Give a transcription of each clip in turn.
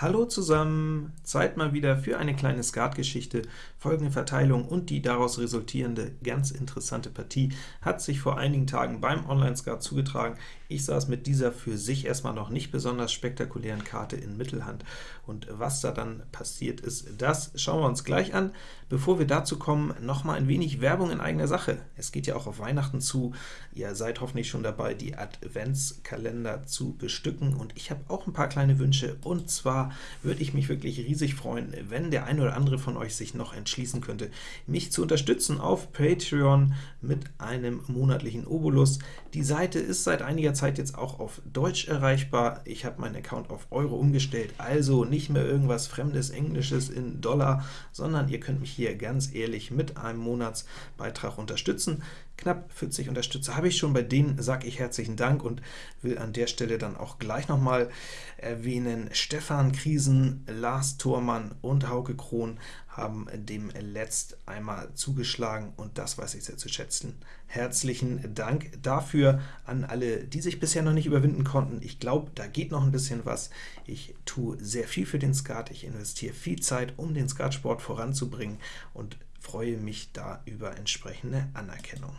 Hallo zusammen! Zeit mal wieder für eine kleine Skatgeschichte. Folgende Verteilung und die daraus resultierende ganz interessante Partie hat sich vor einigen Tagen beim Online-Skat zugetragen. Ich saß mit dieser für sich erstmal noch nicht besonders spektakulären Karte in Mittelhand, und was da dann passiert ist, das schauen wir uns gleich an. Bevor wir dazu kommen, noch mal ein wenig Werbung in eigener Sache. Es geht ja auch auf Weihnachten zu. Ihr seid hoffentlich schon dabei, die Adventskalender zu bestücken, und ich habe auch ein paar kleine Wünsche, und zwar würde ich mich wirklich riesig freuen, wenn der eine oder andere von euch sich noch entschließen könnte, mich zu unterstützen auf Patreon mit einem monatlichen Obolus. Die Seite ist seit einiger Zeit jetzt auch auf Deutsch erreichbar. Ich habe meinen Account auf Euro umgestellt, also nicht mehr irgendwas fremdes Englisches in Dollar, sondern ihr könnt mich hier ganz ehrlich mit einem Monatsbeitrag unterstützen. Knapp 40 Unterstützer habe ich schon, bei denen sage ich herzlichen Dank und will an der Stelle dann auch gleich nochmal erwähnen, Stefan Kriesen, Lars Thormann und Hauke Krohn haben dem letzt einmal zugeschlagen, und das weiß ich sehr zu schätzen. Herzlichen Dank dafür an alle, die sich bisher noch nicht überwinden konnten. Ich glaube, da geht noch ein bisschen was. Ich tue sehr viel für den Skat, ich investiere viel Zeit, um den Skatsport voranzubringen, und freue mich da über entsprechende Anerkennung.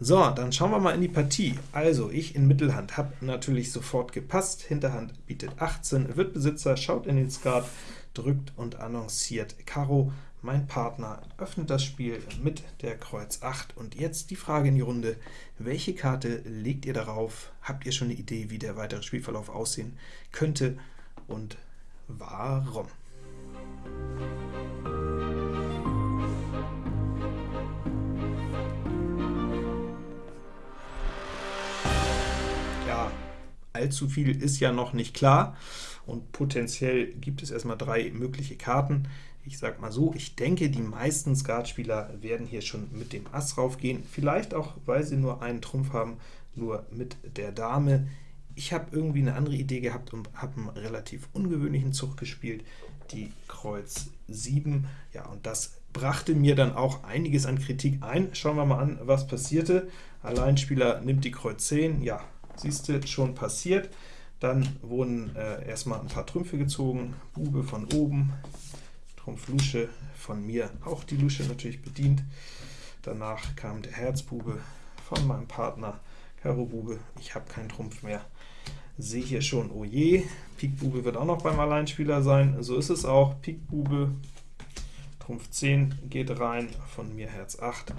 So, dann schauen wir mal in die Partie. Also, ich in Mittelhand habe natürlich sofort gepasst, Hinterhand bietet 18, wird Besitzer, schaut in den Skat, drückt und annonciert Karo. Mein Partner öffnet das Spiel mit der Kreuz 8, und jetzt die Frage in die Runde, welche Karte legt ihr darauf? Habt ihr schon eine Idee, wie der weitere Spielverlauf aussehen könnte, und warum? allzu viel ist ja noch nicht klar, und potenziell gibt es erstmal drei mögliche Karten. Ich sage mal so, ich denke, die meisten Skatspieler werden hier schon mit dem Ass raufgehen, vielleicht auch, weil sie nur einen Trumpf haben, nur mit der Dame. Ich habe irgendwie eine andere Idee gehabt und habe einen relativ ungewöhnlichen Zug gespielt, die Kreuz 7. Ja, und das brachte mir dann auch einiges an Kritik ein. Schauen wir mal an, was passierte. Alleinspieler nimmt die Kreuz 10, ja, siehst du, schon passiert. Dann wurden äh, erstmal ein paar Trümpfe gezogen, Bube von oben, Trumpf Lusche von mir, auch die Lusche natürlich bedient. Danach kam der Herzbube von meinem Partner, Karo Bube, ich habe keinen Trumpf mehr. Sehe hier schon, oh je, Pik Bube wird auch noch beim Alleinspieler sein, so ist es auch, Pik Bube, Trumpf 10 geht rein, von mir Herz 8.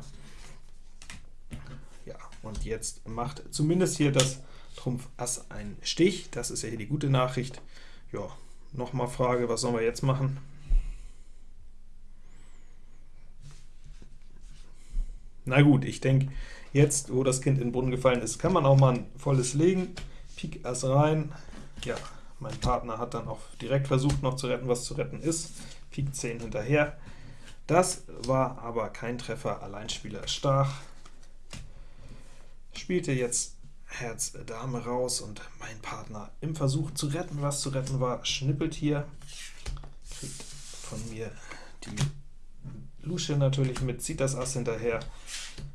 Ja, und jetzt macht zumindest hier das Trumpf Ass ein Stich, das ist ja hier die gute Nachricht. Ja, nochmal Frage, was sollen wir jetzt machen? Na gut, ich denke, jetzt, wo das Kind in den Brunnen gefallen ist, kann man auch mal ein volles legen. Pik Ass rein. Ja, mein Partner hat dann auch direkt versucht, noch zu retten, was zu retten ist. Pik 10 hinterher. Das war aber kein Treffer, Alleinspieler stach. Spielte jetzt Herz Dame raus, und mein Partner im Versuch zu retten, was zu retten war, schnippelt hier, kriegt von mir die Lusche natürlich mit, zieht das Ass hinterher.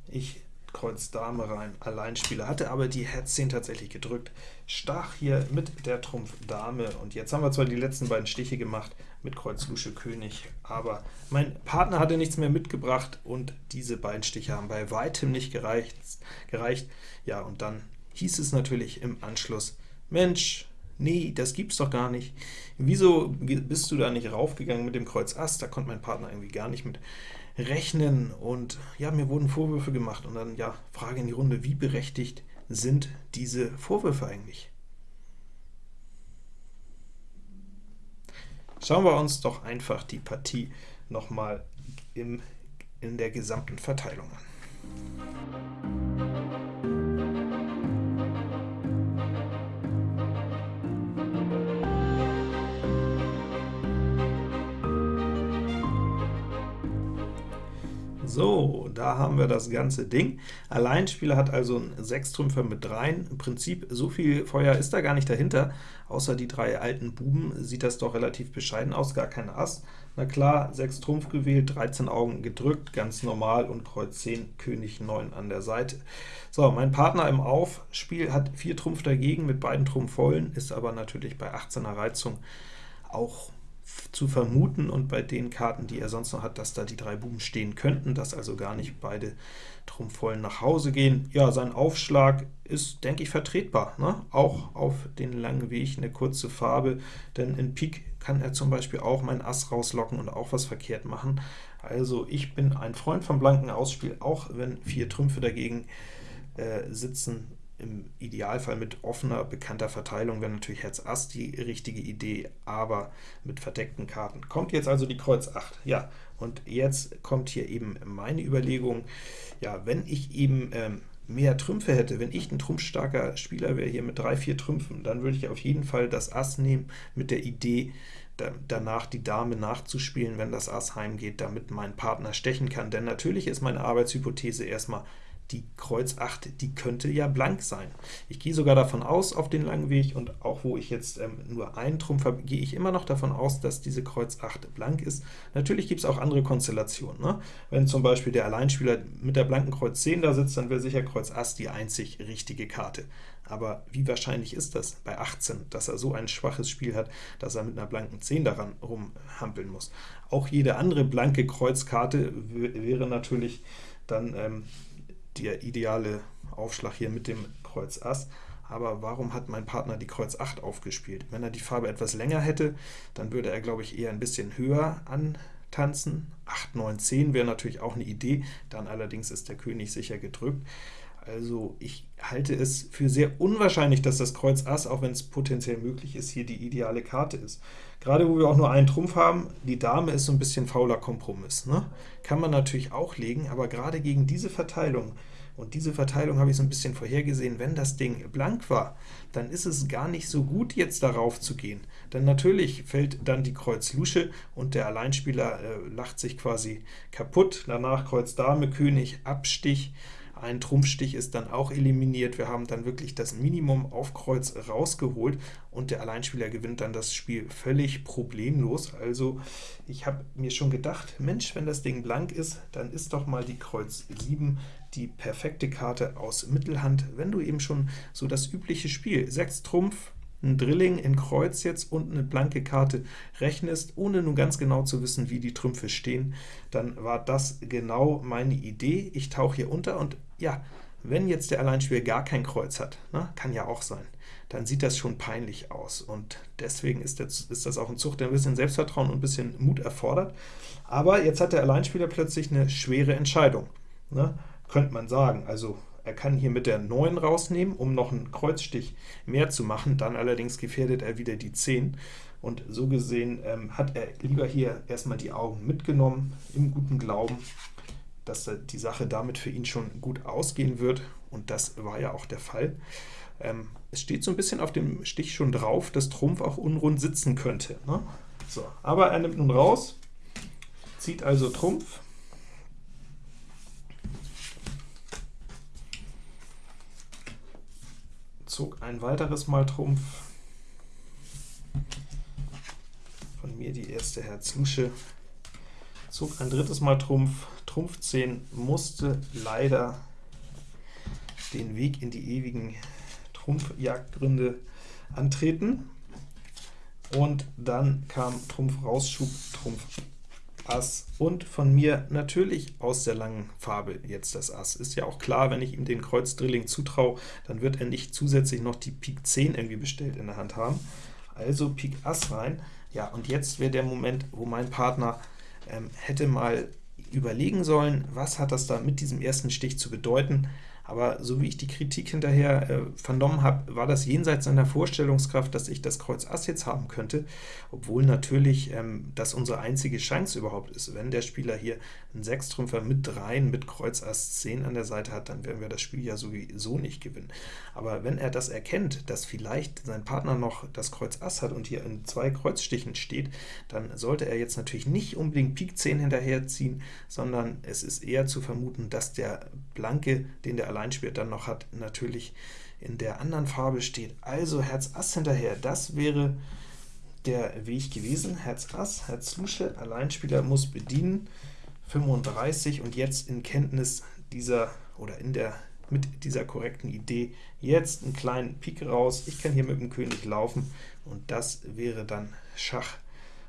Ich Kreuz Dame rein, Alleinspieler, hatte aber die Herz 10 tatsächlich gedrückt, stach hier mit der Trumpf Dame, und jetzt haben wir zwar die letzten beiden Stiche gemacht mit Kreuz Lusche König, aber mein Partner hatte nichts mehr mitgebracht, und diese beiden Stiche haben bei weitem nicht gereicht. gereicht. Ja, und dann hieß es natürlich im Anschluss, Mensch, nee, das gibt's doch gar nicht. Wieso bist du da nicht raufgegangen mit dem Kreuz Ass? Da konnte mein Partner irgendwie gar nicht mit rechnen, und ja, mir wurden Vorwürfe gemacht, und dann, ja, Frage in die Runde, wie berechtigt sind diese Vorwürfe eigentlich? Schauen wir uns doch einfach die Partie nochmal in der gesamten Verteilung an. So, da haben wir das ganze Ding. Alleinspieler hat also einen Sechstrümpfer mit dreien. Im Prinzip so viel Feuer ist da gar nicht dahinter. Außer die drei alten Buben sieht das doch relativ bescheiden aus, gar kein Ass. Na klar, 6 Trumpf gewählt, 13 Augen gedrückt, ganz normal, und Kreuz 10, König 9 an der Seite. So, mein Partner im Aufspiel hat 4 Trumpf dagegen mit beiden Trumpf vollen, ist aber natürlich bei 18er Reizung auch zu vermuten und bei den Karten, die er sonst noch hat, dass da die drei Buben stehen könnten, dass also gar nicht beide Trumpfvollen nach Hause gehen. Ja, sein Aufschlag ist, denke ich, vertretbar, ne? auch auf den langen Weg eine kurze Farbe, denn in Pik kann er zum Beispiel auch mein Ass rauslocken und auch was verkehrt machen. Also ich bin ein Freund vom blanken Ausspiel, auch wenn vier Trümpfe dagegen äh, sitzen, im Idealfall mit offener, bekannter Verteilung wäre natürlich Herz Ass die richtige Idee, aber mit verdeckten Karten. Kommt jetzt also die Kreuz 8. Ja, und jetzt kommt hier eben meine Überlegung, ja, wenn ich eben ähm, mehr Trümpfe hätte, wenn ich ein trumpfstarker Spieler wäre hier mit drei, vier Trümpfen, dann würde ich auf jeden Fall das Ass nehmen mit der Idee, da, danach die Dame nachzuspielen, wenn das Ass heimgeht, damit mein Partner stechen kann. Denn natürlich ist meine Arbeitshypothese erstmal, die Kreuz 8, die könnte ja blank sein. Ich gehe sogar davon aus, auf den langen Weg, und auch wo ich jetzt ähm, nur einen Trumpf habe, gehe ich immer noch davon aus, dass diese Kreuz 8 blank ist. Natürlich gibt es auch andere Konstellationen. Ne? Wenn zum Beispiel der Alleinspieler mit der blanken Kreuz 10 da sitzt, dann wäre sicher Kreuz Ass die einzig richtige Karte. Aber wie wahrscheinlich ist das bei 18, dass er so ein schwaches Spiel hat, dass er mit einer blanken 10 daran rumhampeln muss? Auch jede andere blanke Kreuzkarte wäre natürlich dann ähm, der ideale Aufschlag hier mit dem Kreuz Ass. Aber warum hat mein Partner die Kreuz 8 aufgespielt? Wenn er die Farbe etwas länger hätte, dann würde er, glaube ich, eher ein bisschen höher antanzen. 8, 9, 10 wäre natürlich auch eine Idee, dann allerdings ist der König sicher gedrückt. Also ich halte es für sehr unwahrscheinlich, dass das Kreuz Ass, auch wenn es potenziell möglich ist, hier die ideale Karte ist. Gerade wo wir auch nur einen Trumpf haben, die Dame ist so ein bisschen fauler Kompromiss. Ne? Kann man natürlich auch legen, aber gerade gegen diese Verteilung, und diese Verteilung habe ich so ein bisschen vorhergesehen, wenn das Ding blank war, dann ist es gar nicht so gut, jetzt darauf zu gehen. Denn natürlich fällt dann die Kreuz Lusche, und der Alleinspieler äh, lacht sich quasi kaputt. Danach Kreuz Dame, König, Abstich, ein Trumpfstich ist dann auch eliminiert. Wir haben dann wirklich das Minimum auf Kreuz rausgeholt, und der Alleinspieler gewinnt dann das Spiel völlig problemlos. Also ich habe mir schon gedacht, Mensch, wenn das Ding blank ist, dann ist doch mal die Kreuz 7 die perfekte Karte aus Mittelhand, wenn du eben schon so das übliche Spiel, 6 Trumpf, ein Drilling in Kreuz jetzt und eine blanke Karte rechnest, ohne nun ganz genau zu wissen, wie die Trümpfe stehen, dann war das genau meine Idee. Ich tauche hier unter und ja, wenn jetzt der Alleinspieler gar kein Kreuz hat, ne, kann ja auch sein, dann sieht das schon peinlich aus. Und deswegen ist das, ist das auch ein Zug, der ein bisschen Selbstvertrauen und ein bisschen Mut erfordert. Aber jetzt hat der Alleinspieler plötzlich eine schwere Entscheidung, ne, könnte man sagen. Also er kann hier mit der 9 rausnehmen, um noch einen Kreuzstich mehr zu machen, dann allerdings gefährdet er wieder die 10. Und so gesehen ähm, hat er lieber hier erstmal die Augen mitgenommen, im guten Glauben, dass die Sache damit für ihn schon gut ausgehen wird, und das war ja auch der Fall. Ähm, es steht so ein bisschen auf dem Stich schon drauf, dass Trumpf auch unrund sitzen könnte. Ne? So, aber er nimmt nun raus, zieht also Trumpf, zog ein weiteres Mal Trumpf, von mir die erste Herz Lusche, zog ein drittes Mal Trumpf, Trumpf 10 musste leider den Weg in die ewigen Trumpfjagdgründe antreten, und dann kam Trumpf Rausschub, Trumpf Ass und von mir natürlich aus der langen Farbe jetzt das Ass. Ist ja auch klar, wenn ich ihm den Kreuz Drilling zutraue, dann wird er nicht zusätzlich noch die Pik 10 irgendwie bestellt in der Hand haben. Also Pik Ass rein. Ja, und jetzt wäre der Moment, wo mein Partner ähm, hätte mal überlegen sollen, was hat das da mit diesem ersten Stich zu bedeuten aber so wie ich die Kritik hinterher äh, vernommen habe, war das jenseits seiner Vorstellungskraft, dass ich das Kreuz Ass jetzt haben könnte, obwohl natürlich ähm, das unsere einzige Chance überhaupt ist. Wenn der Spieler hier einen Sechstrümpfer mit dreien mit Kreuz Ass 10 an der Seite hat, dann werden wir das Spiel ja sowieso nicht gewinnen. Aber wenn er das erkennt, dass vielleicht sein Partner noch das Kreuz Ass hat und hier in zwei Kreuzstichen steht, dann sollte er jetzt natürlich nicht unbedingt Pik 10 hinterherziehen, sondern es ist eher zu vermuten, dass der Blanke, den der Alleinspieler dann noch hat, natürlich in der anderen Farbe steht. Also Herz Ass hinterher, das wäre der Weg gewesen. Herz Ass, Herz Lusche, Alleinspieler muss bedienen, 35, und jetzt in Kenntnis dieser, oder in der mit dieser korrekten Idee, jetzt einen kleinen Pik raus, ich kann hier mit dem König laufen, und das wäre dann Schach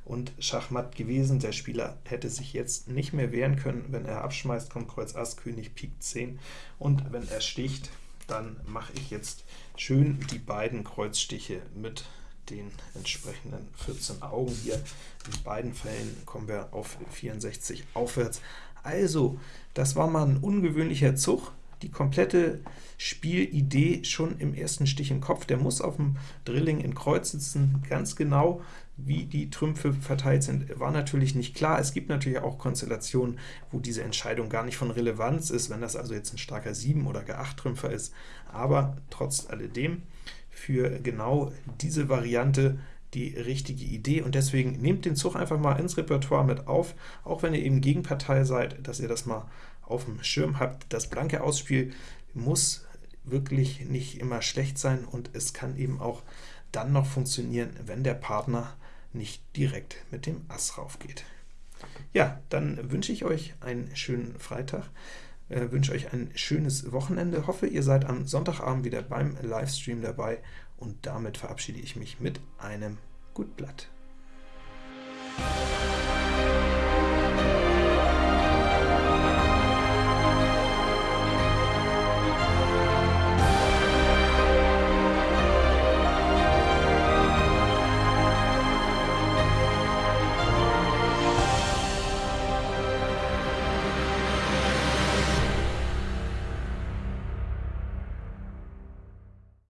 und Schachmatt gewesen. Der Spieler hätte sich jetzt nicht mehr wehren können. Wenn er abschmeißt, kommt Kreuz Ass, König, Pik 10, und wenn er sticht, dann mache ich jetzt schön die beiden Kreuzstiche mit den entsprechenden 14 Augen hier. In beiden Fällen kommen wir auf 64 aufwärts. Also, das war mal ein ungewöhnlicher Zug. Die komplette Spielidee schon im ersten Stich im Kopf. Der muss auf dem Drilling in Kreuz sitzen, ganz genau wie die Trümpfe verteilt sind, war natürlich nicht klar. Es gibt natürlich auch Konstellationen, wo diese Entscheidung gar nicht von Relevanz ist, wenn das also jetzt ein starker 7- oder G8-Trümpfer ist, aber trotz alledem für genau diese Variante die richtige Idee, und deswegen nehmt den Zug einfach mal ins Repertoire mit auf, auch wenn ihr eben Gegenpartei seid, dass ihr das mal auf dem Schirm habt. Das blanke Ausspiel muss wirklich nicht immer schlecht sein, und es kann eben auch dann noch funktionieren, wenn der Partner nicht direkt mit dem Ass raufgeht. Ja, dann wünsche ich euch einen schönen Freitag, äh, wünsche euch ein schönes Wochenende, hoffe, ihr seid am Sonntagabend wieder beim Livestream dabei, und damit verabschiede ich mich mit einem Gut Blatt.